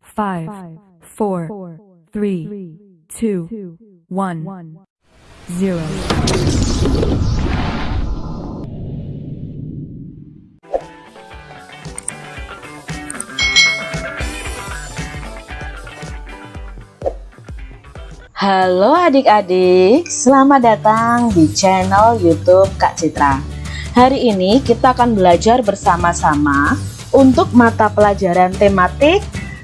five, four, three, two, one, zero. Halo adik-adik, selamat datang di channel YouTube Kak Citra. Hari ini kita akan belajar bersama-sama untuk mata pelajaran tematik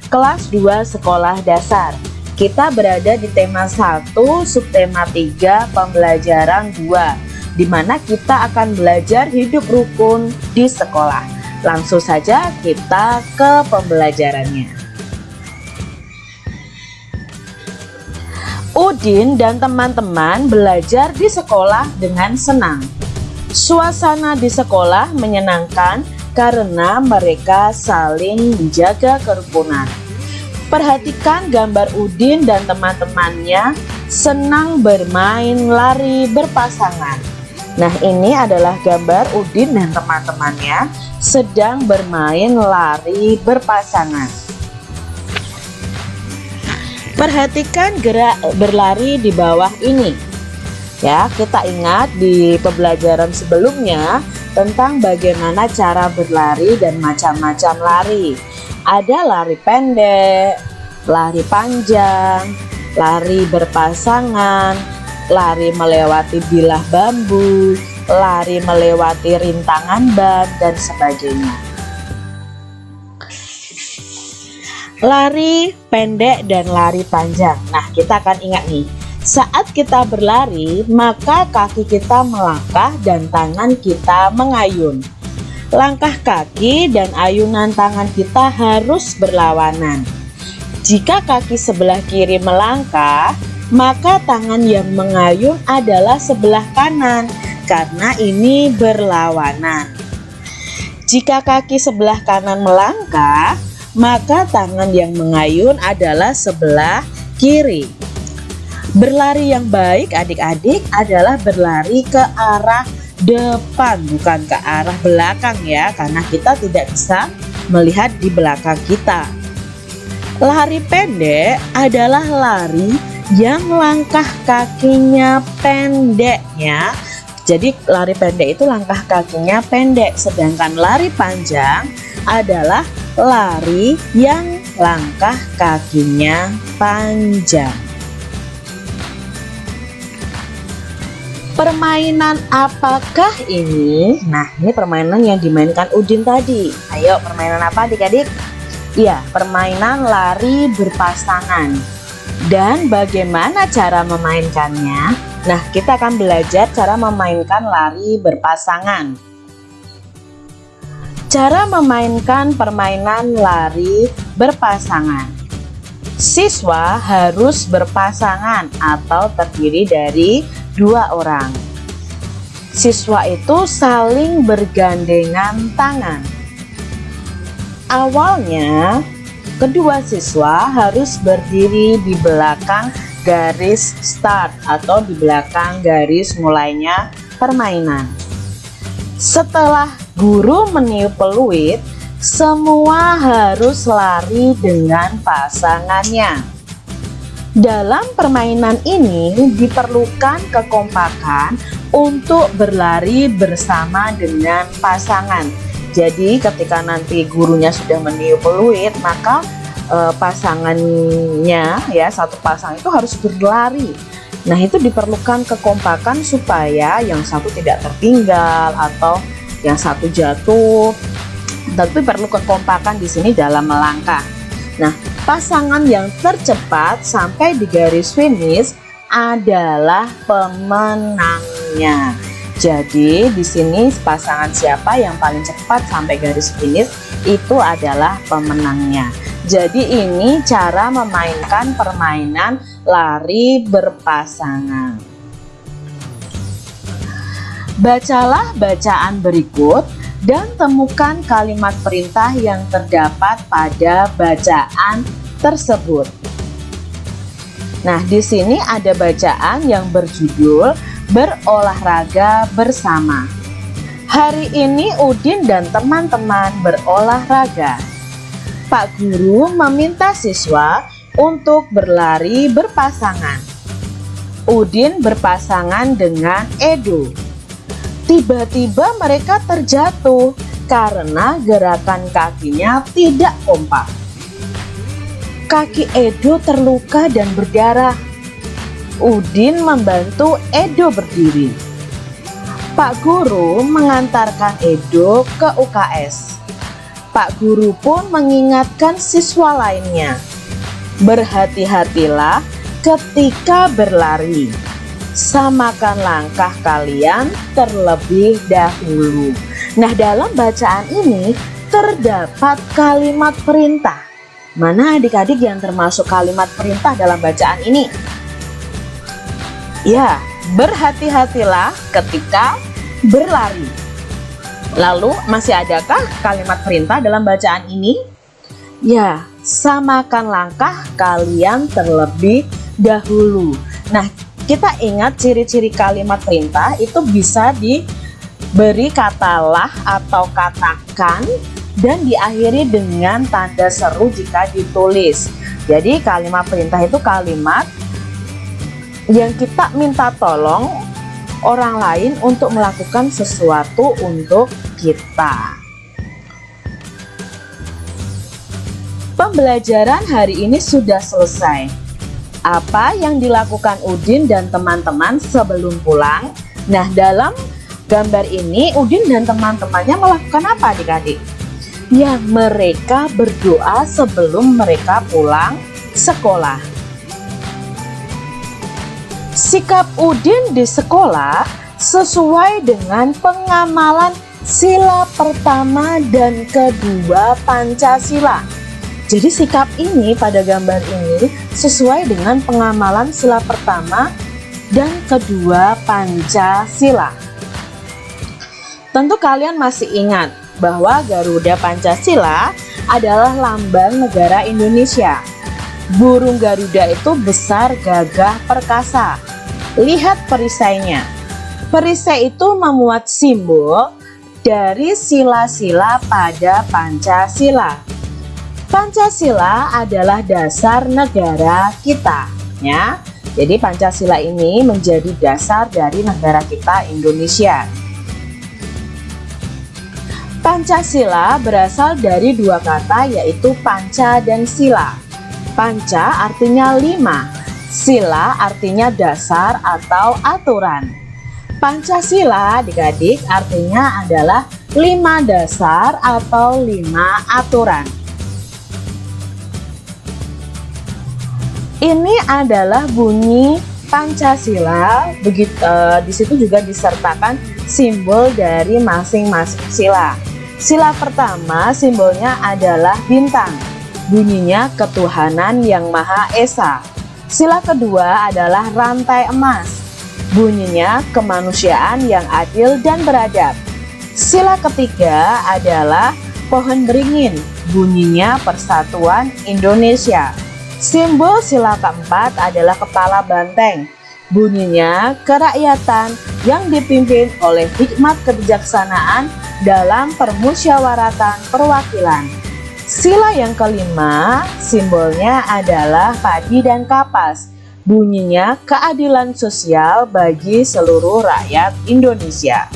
kelas 2 sekolah dasar. Kita berada di tema 1, subtema 3, pembelajaran 2, di mana kita akan belajar hidup rukun di sekolah. Langsung saja kita ke pembelajarannya. Udin dan teman-teman belajar di sekolah dengan senang. Suasana di sekolah menyenangkan karena mereka saling menjaga kerukunan. Perhatikan gambar Udin dan teman-temannya senang bermain lari berpasangan. Nah ini adalah gambar Udin dan teman-temannya sedang bermain lari berpasangan. Perhatikan gerak berlari di bawah ini. Ya, kita ingat di pembelajaran sebelumnya tentang bagaimana cara berlari dan macam-macam lari. Ada lari pendek, lari panjang, lari berpasangan, lari melewati bilah bambu, lari melewati rintangan ban, dan sebagainya. lari pendek dan lari panjang nah kita akan ingat nih saat kita berlari maka kaki kita melangkah dan tangan kita mengayun. Langkah kaki dan ayunan tangan kita harus berlawanan. Jika kaki sebelah kiri melangkah maka tangan yang mengayun adalah sebelah kanan karena ini berlawanan. Jika kaki sebelah kanan melangkah maka tangan yang mengayun adalah sebelah kiri. Berlari yang baik adik-adik adalah berlari ke arah depan bukan ke arah belakang ya karena kita tidak bisa melihat di belakang kita. Lari pendek adalah lari yang langkah kakinya pendeknya. Jadi lari pendek itu langkah kakinya pendek sedangkan lari panjang adalah lari yang langkah kakinya panjang. Permainan apakah ini? Nah, ini permainan yang dimainkan Udin tadi. Ayo, permainan apa adik-adik? Iya, permainan lari berpasangan. Dan bagaimana cara memainkannya? Nah, kita akan belajar cara memainkan lari berpasangan. Cara memainkan permainan lari berpasangan Siswa harus berpasangan atau terdiri dari dua orang. Siswa itu saling bergandengan tangan. Awalnya kedua siswa harus berdiri di belakang garis start atau di belakang garis mulainya permainan. Setelah guru meniup peluit, semua harus lari dengan pasangannya. Dalam permainan ini diperlukan kekompakan untuk berlari bersama dengan pasangan. Jadi ketika nanti gurunya sudah meniup peluit, maka e, pasangannya ya satu pasang itu harus berlari Nah itu diperlukan kekompakan supaya yang satu tidak tertinggal atau yang satu jatuh. Tapi perlu kekompakan di sini dalam melangkah. Nah pasangan yang tercepat sampai di garis finish adalah pemenangnya. Jadi di sini pasangan siapa yang paling cepat sampai garis finish itu adalah pemenangnya. Jadi ini cara memainkan permainan lari berpasangan. Bacalah bacaan berikut dan temukan kalimat perintah yang terdapat pada bacaan tersebut. Nah, di sini ada bacaan yang berjudul berolahraga bersama. Hari ini Udin dan teman-teman berolahraga. Pak Guru meminta siswa untuk berlari berpasangan. Udin berpasangan dengan Edo. Tiba-tiba mereka terjatuh karena gerakan kakinya tidak kompak. Kaki Edo terluka dan berdarah. Udin membantu Edo berdiri. Pak Guru mengantarkan Edo ke UKS. Pak Guru pun mengingatkan siswa lainnya. Berhati-hatilah ketika berlari. Samakan langkah kalian terlebih dahulu. Nah, dalam bacaan ini terdapat kalimat perintah. Mana adik-adik yang termasuk kalimat perintah dalam bacaan ini? Ya, berhati-hatilah ketika berlari. Lalu masih adakah kalimat perintah dalam bacaan ini? Ya, samakan langkah kalian terlebih dahulu. Nah, kita ingat ciri-ciri kalimat perintah itu bisa diberi kata lah atau katakan dan diakhiri dengan tanda seru jika ditulis. Jadi kalimat perintah itu kalimat yang kita minta tolong orang lain untuk melakukan sesuatu untuk kita. Pembelajaran hari ini sudah selesai. Apa yang dilakukan Udin dan teman-teman sebelum pulang? Nah, dalam gambar ini Udin dan teman-temannya melakukan apa adik-adik? Ya, mereka berdoa sebelum mereka pulang sekolah. Sikap Udin di sekolah sesuai dengan pengamalan sila pertama dan kedua Pancasila. Jadi sikap ini pada gambar ini sesuai dengan pengamalan sila pertama dan kedua Pancasila. Tentu kalian masih ingat bahwa Garuda Pancasila adalah lambang negara Indonesia. Burung Garuda itu besar, gagah, perkasa. Lihat perisainya. Perisai itu memuat simbol dari sila-sila pada Pancasila. Pancasila adalah dasar negara kita, ya. Jadi Pancasila ini menjadi dasar dari negara kita Indonesia. Pancasila berasal dari dua kata yaitu panca dan sila. Panca artinya lima, sila artinya dasar atau aturan. Pancasila adik-adik artinya adalah lima dasar atau lima aturan. Ini adalah bunyi Pancasila. Begitu uh, di situ juga disertakan simbol dari masing-masing sila. Sila pertama simbolnya adalah bintang. Bunyinya ketuhanan yang Maha Esa. Sila kedua adalah rantai emas bunyinya kemanusiaan yang adil dan beradab. Sila ketiga adalah pohon beringin, bunyinya persatuan Indonesia. Simbol sila keempat adalah kepala banteng, bunyinya kerakyatan yang dipimpin oleh hikmat kebijaksanaan dalam permusyawaratan perwakilan. Sila yang kelima, simbolnya adalah padi dan kapas, bunyinya keadilan sosial bagi seluruh rakyat Indonesia.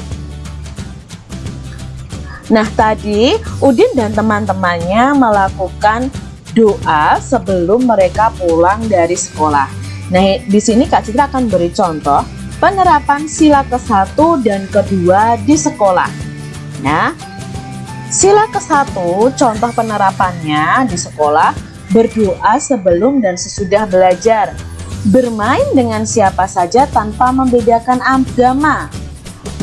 Nah tadi Udin dan teman-temannya melakukan doa sebelum mereka pulang dari sekolah. Nah di sini Kak Citra akan beri contoh penerapan sila ke-1 dan kedua di sekolah. Nah sila ke-1 contoh penerapannya di sekolah berdoa sebelum dan sesudah belajar bermain dengan siapa saja tanpa membedakan agama,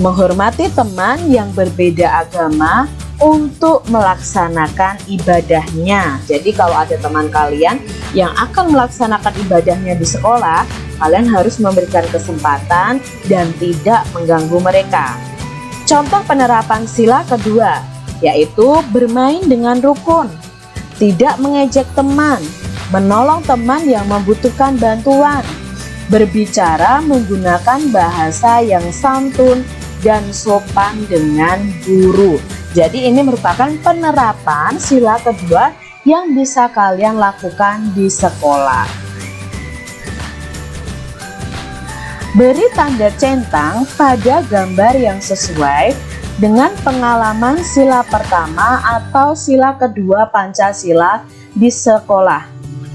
menghormati teman yang berbeda agama untuk melaksanakan ibadahnya. Jadi kalau ada teman kalian yang akan melaksanakan ibadahnya di sekolah, kalian harus memberikan kesempatan dan tidak mengganggu mereka. Contoh penerapan sila kedua, yaitu bermain dengan rukun, tidak mengejek teman, menolong teman yang membutuhkan bantuan, berbicara menggunakan bahasa yang santun dan sopan dengan guru. Jadi ini merupakan penerapan sila kedua yang bisa kalian lakukan di sekolah. Beri tanda centang pada gambar yang sesuai dengan pengalaman sila pertama atau sila kedua Pancasila di sekolah.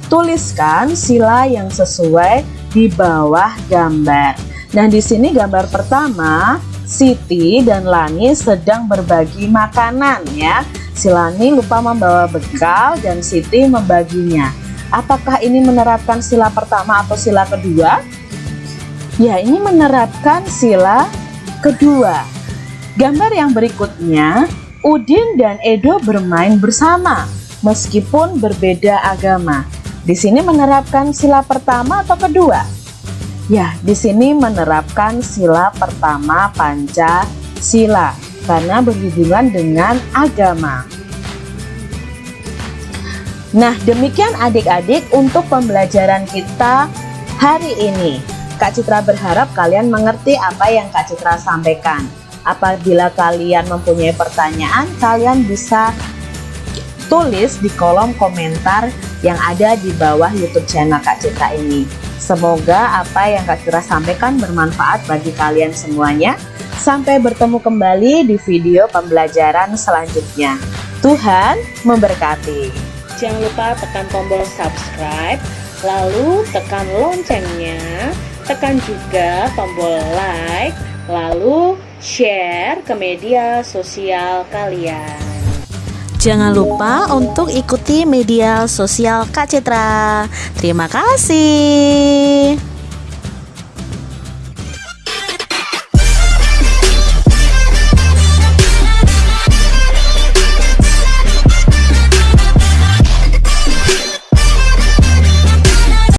Tuliskan sila yang sesuai di bawah gambar. Nah, di sini gambar pertama, Siti dan Lani sedang berbagi makanan ya. Silani lupa membawa bekal dan Siti membaginya. Apakah ini menerapkan sila pertama atau sila kedua? Ya, ini menerapkan sila kedua. Gambar yang berikutnya, Udin dan Edo bermain bersama meskipun berbeda agama. Di sini menerapkan sila pertama atau kedua? Ya, di sini menerapkan sila pertama Pancasila karena berhubungan dengan agama. Nah, demikian adik-adik untuk pembelajaran kita hari ini. Kak Citra berharap kalian mengerti apa yang Kak Citra sampaikan. Apabila kalian mempunyai pertanyaan, kalian bisa tulis di kolom komentar yang ada di bawah YouTube channel Kak Citra ini. Semoga apa yang Kak Citra sampaikan bermanfaat bagi kalian semuanya. Sampai bertemu kembali di video pembelajaran selanjutnya. Tuhan memberkati. Jangan lupa tekan tombol subscribe, lalu tekan loncengnya, tekan juga tombol like, lalu share ke media sosial kalian. Jangan lupa untuk ikuti media sosial Kak Citra. Terima kasih.